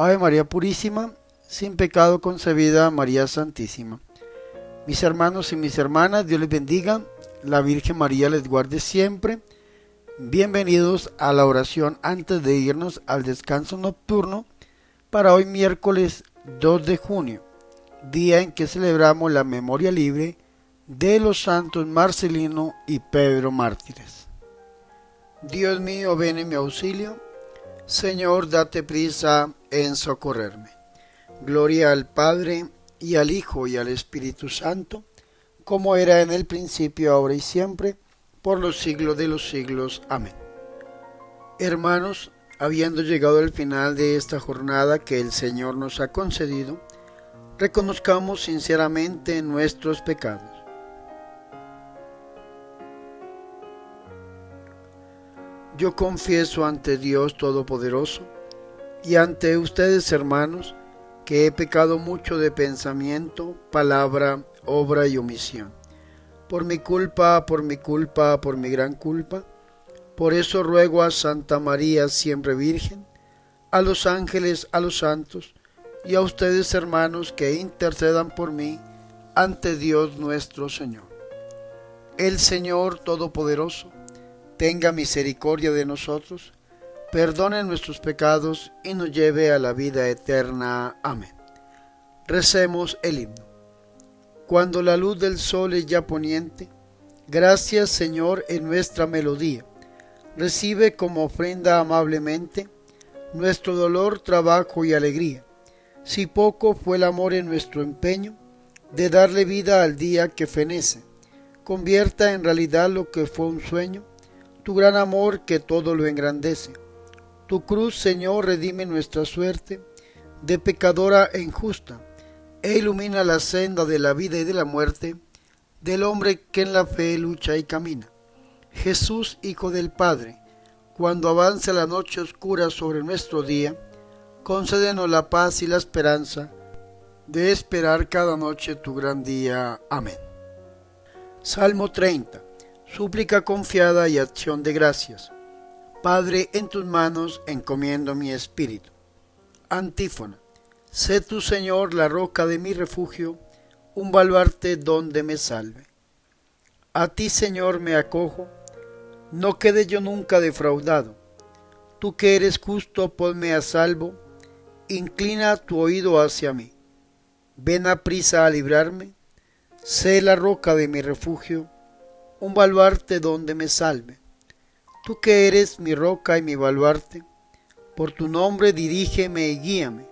Ave María Purísima, sin pecado concebida María Santísima. Mis hermanos y mis hermanas, Dios les bendiga, la Virgen María les guarde siempre. Bienvenidos a la oración antes de irnos al descanso nocturno para hoy miércoles 2 de junio, día en que celebramos la memoria libre de los santos Marcelino y Pedro mártires. Dios mío, ven en mi auxilio. Señor, date prisa en socorrerme. Gloria al Padre, y al Hijo, y al Espíritu Santo, como era en el principio, ahora y siempre, por los siglos de los siglos. Amén. Hermanos, habiendo llegado al final de esta jornada que el Señor nos ha concedido, reconozcamos sinceramente nuestros pecados. Yo confieso ante Dios Todopoderoso, y ante ustedes, hermanos, que he pecado mucho de pensamiento, palabra, obra y omisión. Por mi culpa, por mi culpa, por mi gran culpa. Por eso ruego a Santa María, siempre Virgen, a los ángeles, a los santos, y a ustedes, hermanos, que intercedan por mí ante Dios nuestro Señor. El Señor Todopoderoso, tenga misericordia de nosotros, perdone nuestros pecados y nos lleve a la vida eterna. Amén. Recemos el himno. Cuando la luz del sol es ya poniente, gracias Señor en nuestra melodía. Recibe como ofrenda amablemente nuestro dolor, trabajo y alegría. Si poco fue el amor en nuestro empeño de darle vida al día que fenece, convierta en realidad lo que fue un sueño, tu gran amor que todo lo engrandece tu cruz, Señor, redime nuestra suerte de pecadora e injusta, e ilumina la senda de la vida y de la muerte del hombre que en la fe lucha y camina. Jesús, Hijo del Padre, cuando avance la noche oscura sobre nuestro día, concédenos la paz y la esperanza de esperar cada noche tu gran día. Amén. Salmo 30. Súplica confiada y acción de gracias. Padre, en tus manos encomiendo mi espíritu. Antífona. Sé tu Señor la roca de mi refugio, un baluarte donde me salve. A ti, Señor, me acojo, no quede yo nunca defraudado. Tú que eres justo, ponme a salvo, inclina tu oído hacia mí. Ven a prisa a librarme, sé la roca de mi refugio, un baluarte donde me salve. Tú que eres mi roca y mi baluarte, por tu nombre dirígeme y guíame.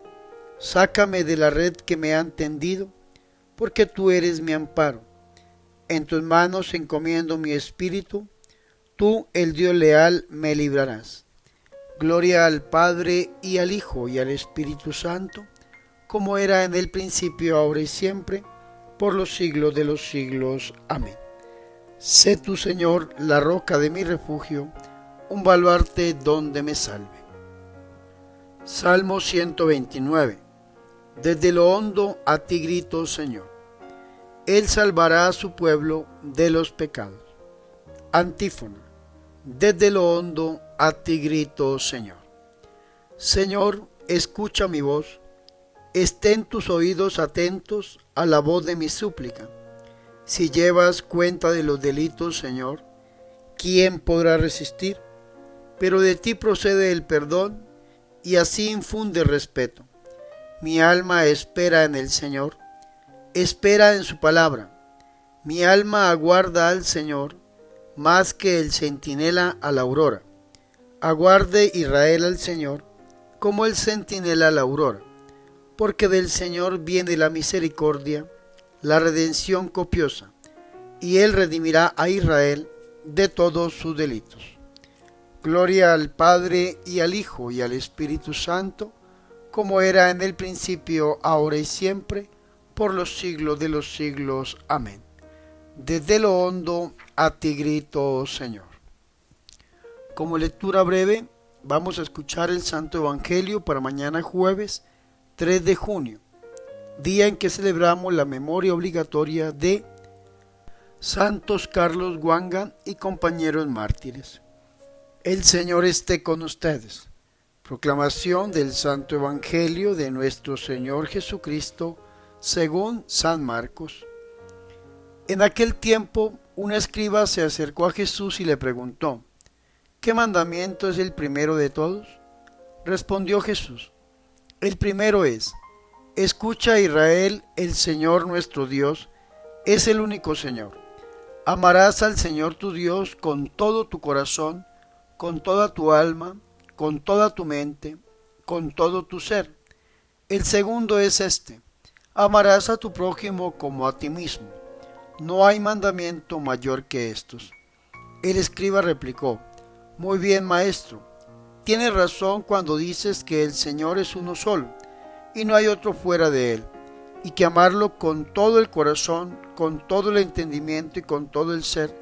Sácame de la red que me han tendido, porque tú eres mi amparo. En tus manos encomiendo mi espíritu, tú, el Dios leal, me librarás. Gloria al Padre y al Hijo y al Espíritu Santo, como era en el principio, ahora y siempre, por los siglos de los siglos. Amén. Sé tú, Señor, la roca de mi refugio, un baluarte donde me salve. Salmo 129. Desde lo hondo a ti grito, Señor. Él salvará a su pueblo de los pecados. Antífona. Desde lo hondo a ti grito, Señor. Señor, escucha mi voz. Estén tus oídos atentos a la voz de mi súplica. Si llevas cuenta de los delitos, Señor, ¿quién podrá resistir? pero de ti procede el perdón y así infunde respeto. Mi alma espera en el Señor, espera en su palabra. Mi alma aguarda al Señor más que el centinela a la aurora. Aguarde Israel al Señor como el centinela a la aurora, porque del Señor viene la misericordia, la redención copiosa, y Él redimirá a Israel de todos sus delitos. Gloria al Padre y al Hijo y al Espíritu Santo, como era en el principio, ahora y siempre, por los siglos de los siglos. Amén. Desde lo hondo a ti grito, oh Señor. Como lectura breve, vamos a escuchar el Santo Evangelio para mañana jueves 3 de junio, día en que celebramos la memoria obligatoria de Santos Carlos Guanga y compañeros mártires. El Señor esté con ustedes. Proclamación del Santo Evangelio de nuestro Señor Jesucristo según San Marcos. En aquel tiempo un escriba se acercó a Jesús y le preguntó, ¿qué mandamiento es el primero de todos? Respondió Jesús, el primero es, escucha Israel, el Señor nuestro Dios es el único Señor. Amarás al Señor tu Dios con todo tu corazón, con toda tu alma, con toda tu mente, con todo tu ser. El segundo es este, amarás a tu prójimo como a ti mismo. No hay mandamiento mayor que estos. El escriba replicó, Muy bien, maestro, tienes razón cuando dices que el Señor es uno solo, y no hay otro fuera de él, y que amarlo con todo el corazón, con todo el entendimiento y con todo el ser,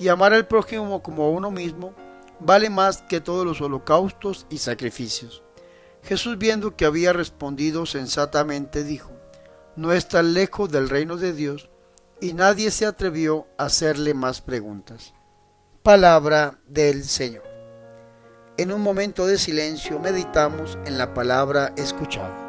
y amar al prójimo como a uno mismo, vale más que todos los holocaustos y sacrificios. Jesús viendo que había respondido sensatamente dijo, no está lejos del reino de Dios, y nadie se atrevió a hacerle más preguntas. Palabra del Señor. En un momento de silencio meditamos en la palabra escuchada.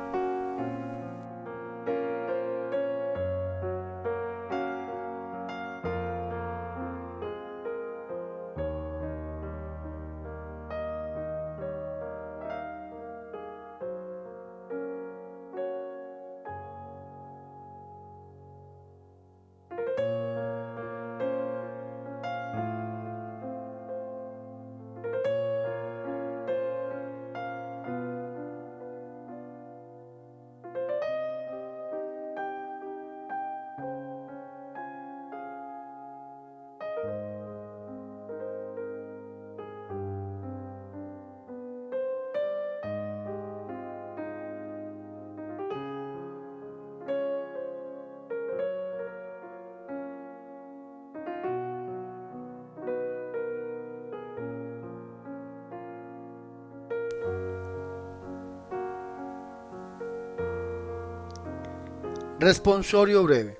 Responsorio breve.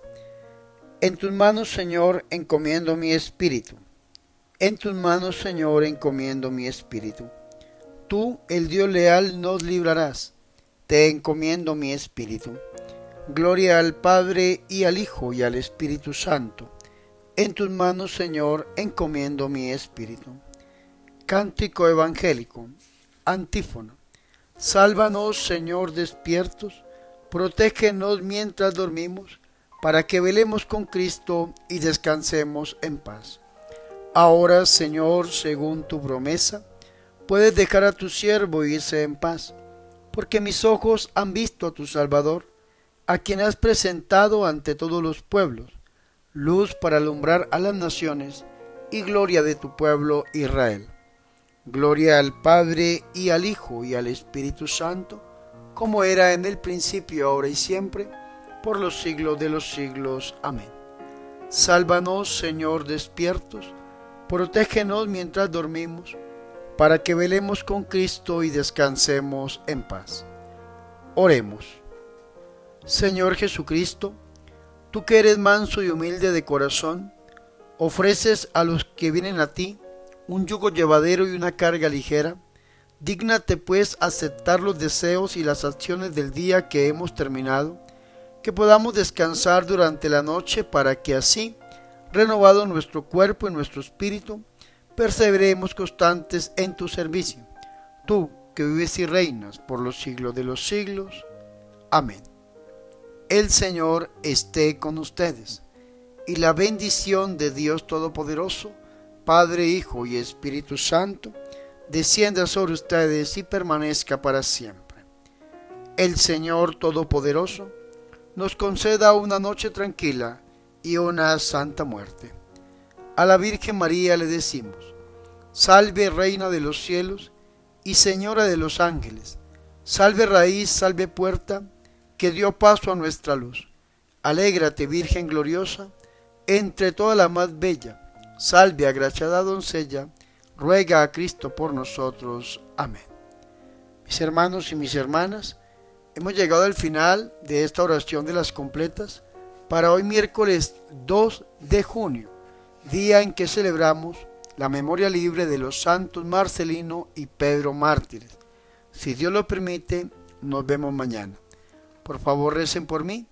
En tus manos, Señor, encomiendo mi espíritu. En tus manos, Señor, encomiendo mi espíritu. Tú, el Dios leal, nos librarás. Te encomiendo mi espíritu. Gloria al Padre y al Hijo y al Espíritu Santo. En tus manos, Señor, encomiendo mi espíritu. Cántico evangélico. Antífono. Sálvanos, Señor, despiertos protégenos mientras dormimos, para que velemos con Cristo y descansemos en paz. Ahora, Señor, según tu promesa, puedes dejar a tu siervo irse en paz, porque mis ojos han visto a tu Salvador, a quien has presentado ante todos los pueblos, luz para alumbrar a las naciones y gloria de tu pueblo Israel. Gloria al Padre y al Hijo y al Espíritu Santo, como era en el principio, ahora y siempre, por los siglos de los siglos. Amén. Sálvanos, Señor, despiertos, protégenos mientras dormimos, para que velemos con Cristo y descansemos en paz. Oremos. Señor Jesucristo, tú que eres manso y humilde de corazón, ofreces a los que vienen a ti un yugo llevadero y una carga ligera, Dígnate pues aceptar los deseos y las acciones del día que hemos terminado, que podamos descansar durante la noche para que así, renovado nuestro cuerpo y nuestro espíritu, perseveremos constantes en tu servicio. Tú que vives y reinas por los siglos de los siglos. Amén. El Señor esté con ustedes, y la bendición de Dios Todopoderoso, Padre, Hijo y Espíritu Santo, descienda sobre ustedes y permanezca para siempre. El Señor Todopoderoso nos conceda una noche tranquila y una santa muerte. A la Virgen María le decimos, salve Reina de los cielos y Señora de los ángeles, salve raíz, salve puerta, que dio paso a nuestra luz. Alégrate Virgen gloriosa, entre toda la más bella, salve agraciada doncella, ruega a Cristo por nosotros. Amén. Mis hermanos y mis hermanas, hemos llegado al final de esta oración de las completas para hoy miércoles 2 de junio, día en que celebramos la memoria libre de los santos Marcelino y Pedro mártires. Si Dios lo permite, nos vemos mañana. Por favor, recen por mí.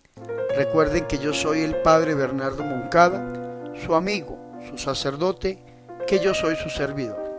Recuerden que yo soy el Padre Bernardo Moncada, su amigo, su sacerdote, que yo soy su servidor.